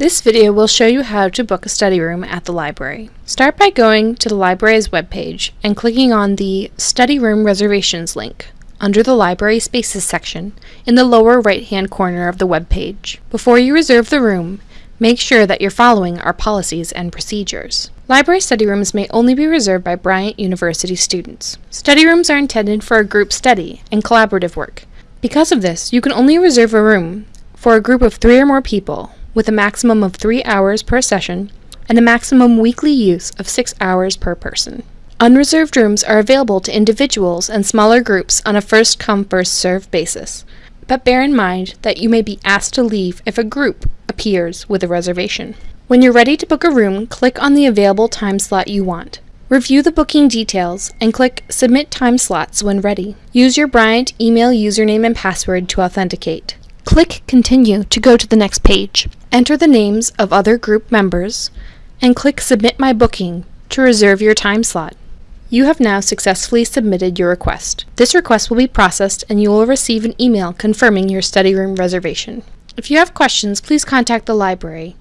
This video will show you how to book a study room at the library. Start by going to the library's webpage and clicking on the Study Room Reservations link under the Library Spaces section in the lower right-hand corner of the webpage. Before you reserve the room, make sure that you're following our policies and procedures. Library study rooms may only be reserved by Bryant University students. Study rooms are intended for a group study and collaborative work. Because of this, you can only reserve a room for a group of three or more people with a maximum of three hours per session and a maximum weekly use of six hours per person. Unreserved rooms are available to individuals and smaller groups on a first come, first served basis, but bear in mind that you may be asked to leave if a group appears with a reservation. When you're ready to book a room, click on the available time slot you want. Review the booking details and click Submit Time Slots when ready. Use your Bryant email username and password to authenticate. Click Continue to go to the next page. Enter the names of other group members and click Submit My Booking to reserve your time slot. You have now successfully submitted your request. This request will be processed and you will receive an email confirming your study room reservation. If you have questions, please contact the library